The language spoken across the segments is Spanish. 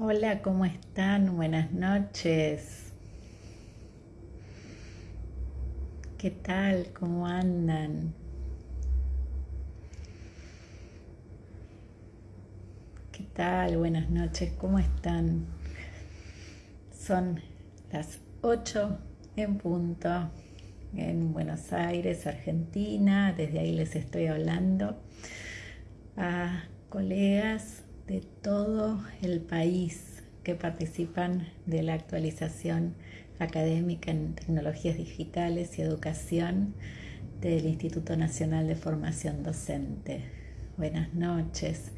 Hola, ¿cómo están? Buenas noches. ¿Qué tal? ¿Cómo andan? ¿Qué tal? Buenas noches, ¿cómo están? Son las 8 en punto en Buenos Aires, Argentina. Desde ahí les estoy hablando a colegas de todo el país que participan de la actualización académica en tecnologías digitales y educación del Instituto Nacional de Formación Docente. Buenas noches.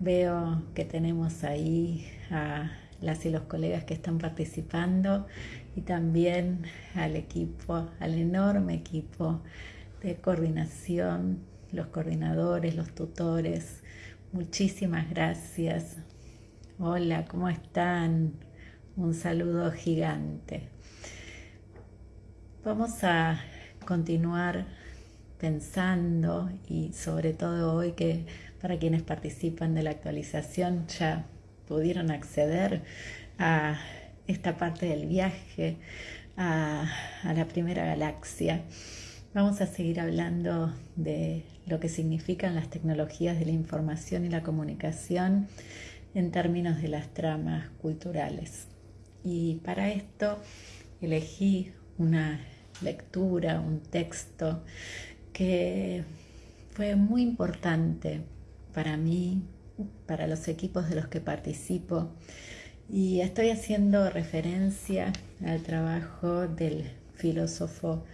Veo que tenemos ahí a las y los colegas que están participando y también al equipo, al enorme equipo de coordinación, los coordinadores, los tutores, Muchísimas gracias. Hola, ¿cómo están? Un saludo gigante. Vamos a continuar pensando y sobre todo hoy que para quienes participan de la actualización ya pudieron acceder a esta parte del viaje a, a la primera galaxia. Vamos a seguir hablando de lo que significan las tecnologías de la información y la comunicación en términos de las tramas culturales. Y para esto elegí una lectura, un texto que fue muy importante para mí, para los equipos de los que participo. Y estoy haciendo referencia al trabajo del filósofo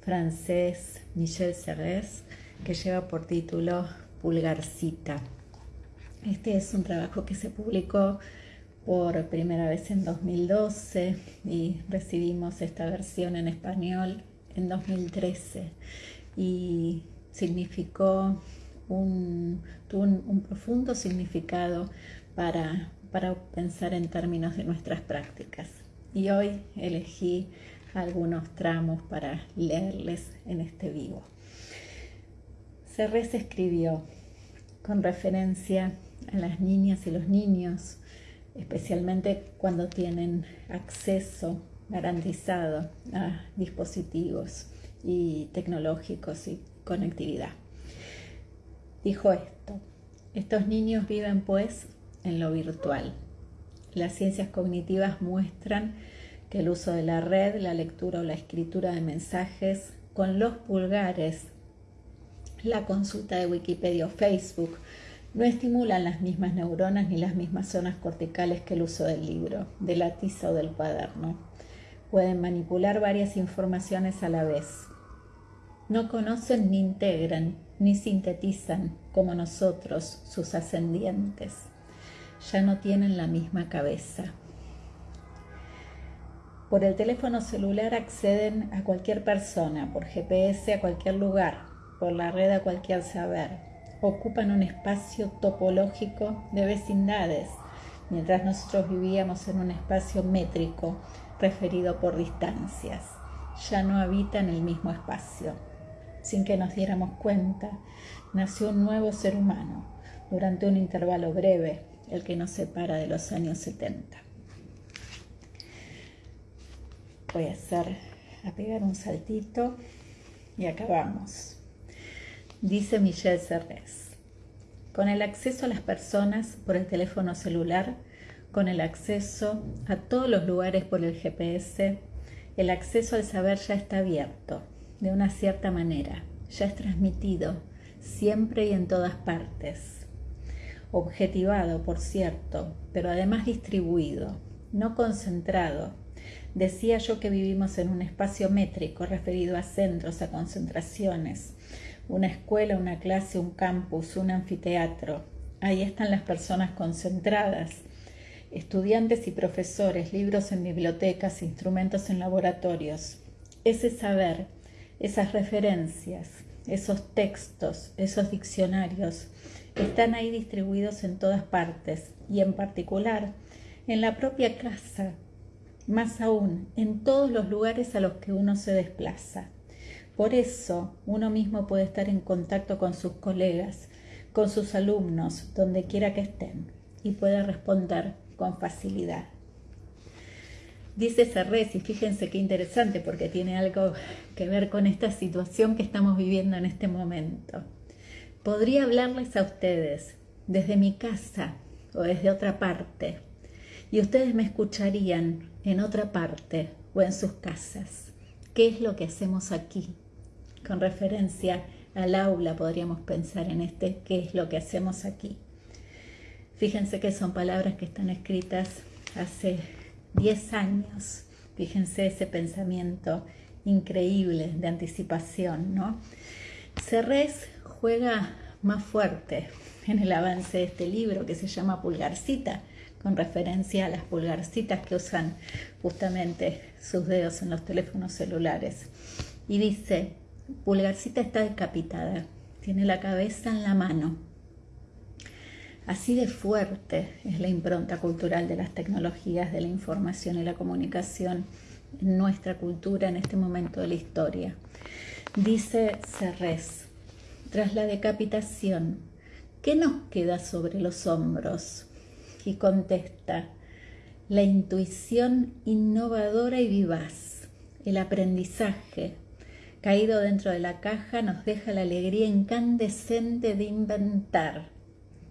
francés Michel Serres, que lleva por título Pulgarcita. Este es un trabajo que se publicó por primera vez en 2012 y recibimos esta versión en español en 2013 y significó un, un, profundo significado para, para pensar en términos de nuestras prácticas. Y hoy elegí algunos tramos para leerles en este vivo. Serres escribió con referencia a las niñas y los niños, especialmente cuando tienen acceso garantizado a dispositivos y tecnológicos y conectividad. Dijo esto, estos niños viven pues en lo virtual. Las ciencias cognitivas muestran que el uso de la red, la lectura o la escritura de mensajes con los pulgares la consulta de Wikipedia o Facebook no estimulan las mismas neuronas ni las mismas zonas corticales que el uso del libro, de la tiza o del cuaderno. Pueden manipular varias informaciones a la vez. No conocen ni integran ni sintetizan como nosotros, sus ascendientes. Ya no tienen la misma cabeza. Por el teléfono celular acceden a cualquier persona, por GPS a cualquier lugar, por la red a cualquier saber. Ocupan un espacio topológico de vecindades, mientras nosotros vivíamos en un espacio métrico referido por distancias. Ya no habitan el mismo espacio. Sin que nos diéramos cuenta, nació un nuevo ser humano durante un intervalo breve, el que nos separa de los años 70. Voy a hacer, a pegar un saltito y acabamos. Dice Michelle Serres, con el acceso a las personas por el teléfono celular, con el acceso a todos los lugares por el GPS, el acceso al saber ya está abierto, de una cierta manera, ya es transmitido, siempre y en todas partes. Objetivado, por cierto, pero además distribuido, no concentrado. Decía yo que vivimos en un espacio métrico referido a centros, a concentraciones, una escuela, una clase, un campus, un anfiteatro. Ahí están las personas concentradas, estudiantes y profesores, libros en bibliotecas, instrumentos en laboratorios. Ese saber, esas referencias, esos textos, esos diccionarios, están ahí distribuidos en todas partes y en particular en la propia casa, más aún en todos los lugares a los que uno se desplaza. Por eso uno mismo puede estar en contacto con sus colegas, con sus alumnos, donde quiera que estén, y puede responder con facilidad. Dice Cerrés, y fíjense qué interesante porque tiene algo que ver con esta situación que estamos viviendo en este momento. Podría hablarles a ustedes desde mi casa o desde otra parte, y ustedes me escucharían en otra parte o en sus casas. ¿Qué es lo que hacemos aquí? Con referencia al aula podríamos pensar en este, ¿qué es lo que hacemos aquí? Fíjense que son palabras que están escritas hace 10 años. Fíjense ese pensamiento increíble de anticipación, ¿no? Cerrés juega más fuerte en el avance de este libro que se llama Pulgarcita, con referencia a las pulgarcitas que usan justamente sus dedos en los teléfonos celulares. Y dice, Pulgarcita está decapitada, tiene la cabeza en la mano. Así de fuerte es la impronta cultural de las tecnologías de la información y la comunicación en nuestra cultura en este momento de la historia. Dice Serres, tras la decapitación, ¿qué nos queda sobre los hombros? Y contesta, la intuición innovadora y vivaz, el aprendizaje, caído dentro de la caja, nos deja la alegría incandescente de inventar.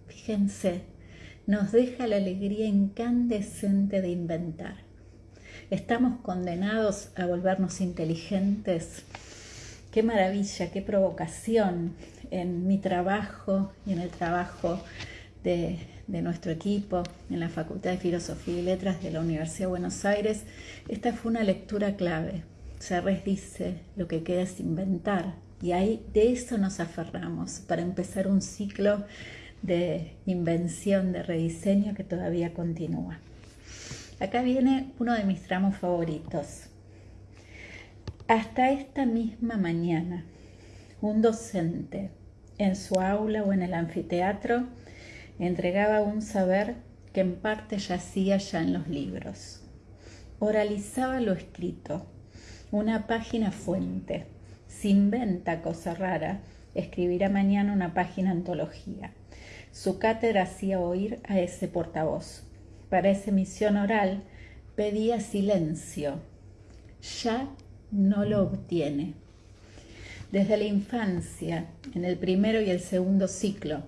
Fíjense, nos deja la alegría incandescente de inventar. Estamos condenados a volvernos inteligentes. Qué maravilla, qué provocación en mi trabajo y en el trabajo de, de, nuestro equipo en la Facultad de Filosofía y Letras de la Universidad de Buenos Aires. Esta fue una lectura clave. Serres dice, lo que queda es inventar. Y ahí de eso nos aferramos para empezar un ciclo de invención, de rediseño que todavía continúa. Acá viene uno de mis tramos favoritos. Hasta esta misma mañana, un docente en su aula o en el anfiteatro entregaba un saber que en parte yacía ya en los libros. Oralizaba lo escrito, una página fuente. Se inventa cosa rara, escribirá mañana una página antología. Su cátedra hacía oír a ese portavoz. Para esa emisión oral pedía silencio. Ya no lo obtiene. Desde la infancia, en el primero y el segundo ciclo,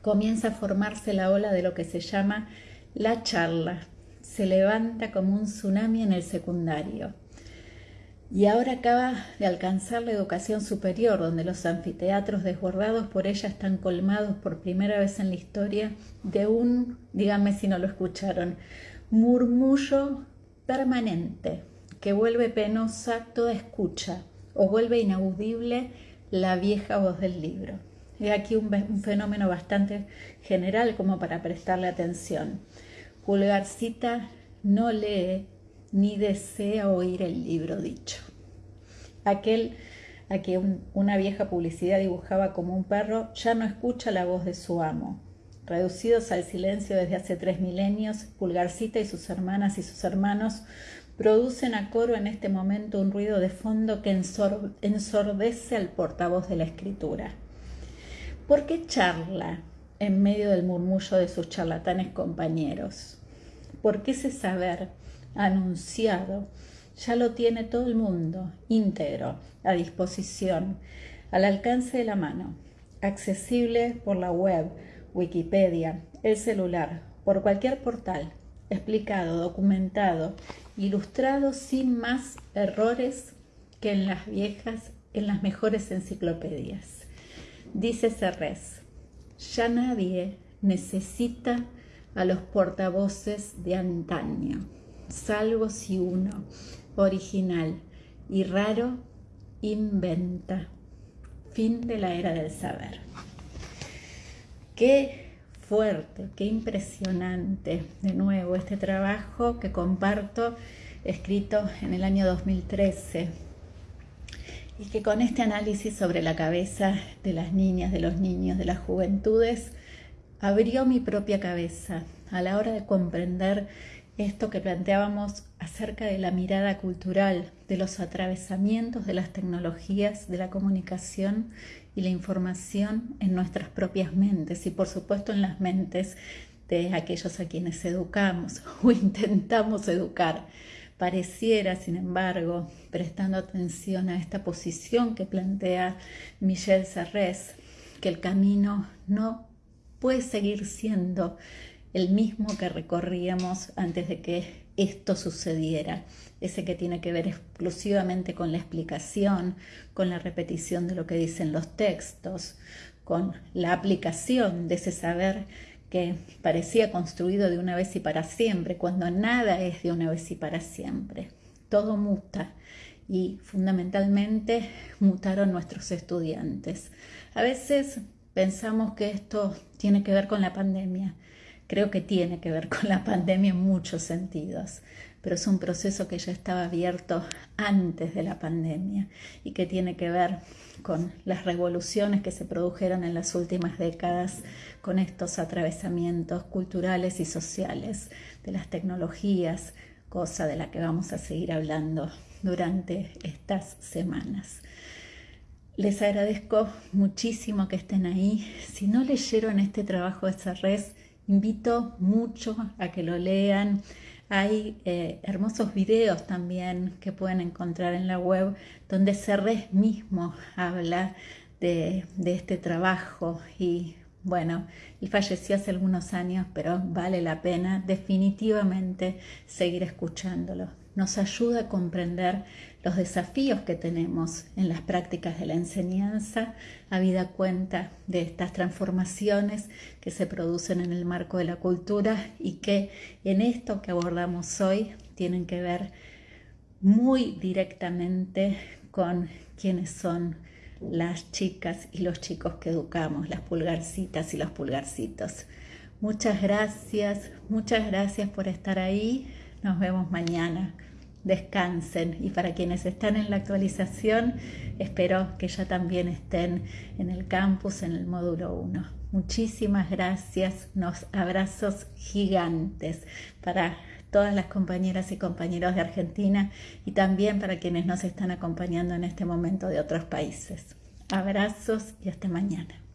comienza a formarse la ola de lo que se llama la charla. Se levanta como un tsunami en el secundario y ahora acaba de alcanzar la educación superior, donde los anfiteatros desbordados por ella están colmados por primera vez en la historia de un, díganme si no lo escucharon, murmullo permanente que vuelve penosa toda escucha o vuelve inaudible la vieja voz del libro. He aquí un, un fenómeno bastante general como para prestarle atención. Pulgarcita no lee ni desea oír el libro dicho. Aquel a quien una vieja publicidad dibujaba como un perro ya no escucha la voz de su amo. Reducidos al silencio desde hace tres milenios, Pulgarcita y sus hermanas y sus hermanos producen a coro en este momento un ruido de fondo que ensordece al portavoz de la escritura. ¿Por qué charla en medio del murmullo de sus charlatanes compañeros? ¿Por qué ese saber anunciado, ya lo tiene todo el mundo, íntegro, a disposición, al alcance de la mano, accesible por la web, Wikipedia, el celular, por cualquier portal, explicado, documentado, ilustrado sin más errores que en las viejas, en las mejores enciclopedias. Dice Serres, ya nadie necesita a los portavoces de antaño salvo si uno, original y raro, inventa. Fin de la era del saber. Qué fuerte, qué impresionante, de nuevo, este trabajo que comparto, escrito en el año 2013, y que con este análisis sobre la cabeza de las niñas, de los niños, de las juventudes, abrió mi propia cabeza a la hora de comprender esto que planteábamos acerca de la mirada cultural, de los atravesamientos de las tecnologías, de la comunicación y la información en nuestras propias mentes y por supuesto en las mentes de aquellos a quienes educamos o intentamos educar. Pareciera, sin embargo, prestando atención a esta posición que plantea Michel Serres, que el camino no puede seguir siendo el mismo que recorríamos antes de que esto sucediera, ese que tiene que ver exclusivamente con la explicación, con la repetición de lo que dicen los textos, con la aplicación de ese saber que parecía construido de una vez y para siempre, cuando nada es de una vez y para siempre. Todo muta y fundamentalmente mutaron nuestros estudiantes. A veces pensamos que esto tiene que ver con la pandemia Creo que tiene que ver con la pandemia en muchos sentidos, pero es un proceso que ya estaba abierto antes de la pandemia y que tiene que ver con las revoluciones que se produjeron en las últimas décadas con estos atravesamientos culturales y sociales de las tecnologías, cosa de la que vamos a seguir hablando durante estas semanas. Les agradezco muchísimo que estén ahí. Si no leyeron este trabajo de Sarres, Invito mucho a que lo lean. Hay eh, hermosos videos también que pueden encontrar en la web donde Cerrés mismo habla de, este trabajo y bueno, él falleció hace algunos años, pero vale la pena definitivamente seguir escuchándolo. Nos ayuda a comprender los desafíos que tenemos en las prácticas de la enseñanza, habida cuenta de estas transformaciones que se producen en el marco de la cultura y que en esto que abordamos hoy tienen que ver muy directamente con quienes son las chicas y los chicos que educamos, las pulgarcitas y los pulgarcitos. Muchas gracias, muchas gracias por estar ahí. Nos vemos mañana descansen y para quienes están en la actualización, espero que ya también estén en el campus en el módulo 1. Muchísimas gracias, unos abrazos gigantes para todas las compañeras y compañeros de Argentina y también para quienes nos están acompañando en este momento de otros países. Abrazos y hasta mañana.